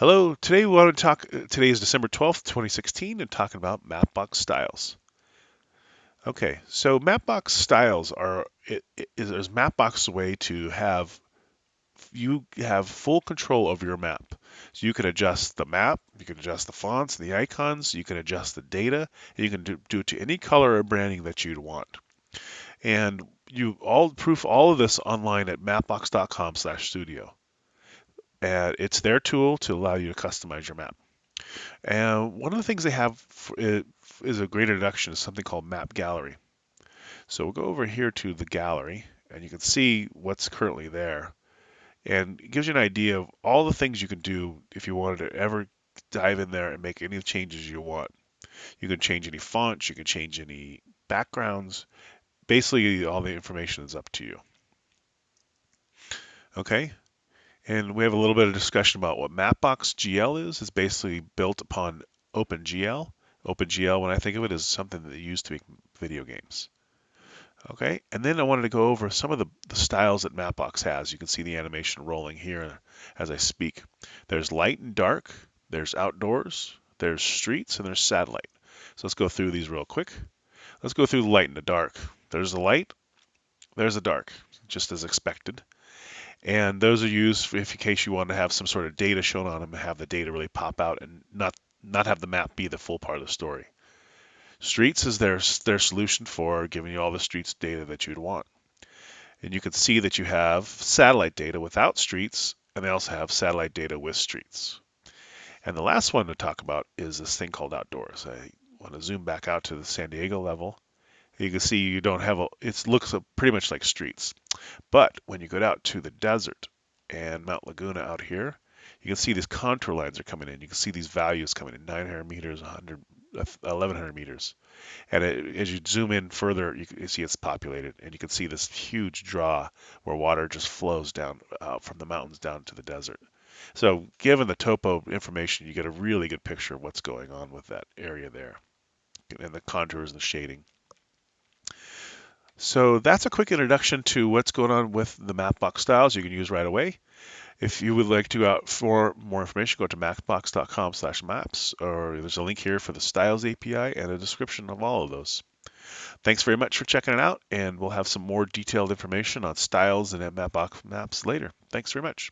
Hello, today we want to talk, uh, today is December 12th, 2016, and talking about Mapbox styles. Okay, so Mapbox styles are, it, it is Mapbox's way to have, you have full control over your map. So you can adjust the map, you can adjust the fonts and the icons, you can adjust the data, you can do, do it to any color or branding that you'd want. And you all proof all of this online at mapbox.com/studio and it's their tool to allow you to customize your map. And one of the things they have is a great introduction to something called Map Gallery. So we'll go over here to the gallery, and you can see what's currently there. And it gives you an idea of all the things you can do if you wanted to ever dive in there and make any changes you want. You can change any fonts, you can change any backgrounds. Basically, all the information is up to you. Okay, and we have a little bit of discussion about what Mapbox GL is. It's basically built upon OpenGL. OpenGL, when I think of it, is something that they use to make video games. Okay, and then I wanted to go over some of the, the styles that Mapbox has. You can see the animation rolling here as I speak. There's light and dark, there's outdoors, there's streets, and there's satellite. So let's go through these real quick. Let's go through the light and the dark. There's the light, there's the dark, just as expected. And those are used if in case you want to have some sort of data shown on them, and have the data really pop out and not not have the map be the full part of the story. Streets is their their solution for giving you all the streets data that you'd want. And you can see that you have satellite data without streets, and they also have satellite data with streets. And the last one to talk about is this thing called outdoors. I want to zoom back out to the San Diego level. You can see you don't have a, it looks pretty much like streets. But when you go out to the desert and Mount Laguna out here, you can see these contour lines are coming in. You can see these values coming in 900 meters, 100, 1100 meters. And it, as you zoom in further, you can see it's populated. And you can see this huge draw where water just flows down uh, from the mountains down to the desert. So given the topo information, you get a really good picture of what's going on with that area there and the contours and the shading. So that's a quick introduction to what's going on with the Mapbox styles you can use right away. If you would like to out for more information, go to mapbox.com slash maps, or there's a link here for the styles API and a description of all of those. Thanks very much for checking it out, and we'll have some more detailed information on styles and Mapbox maps later. Thanks very much.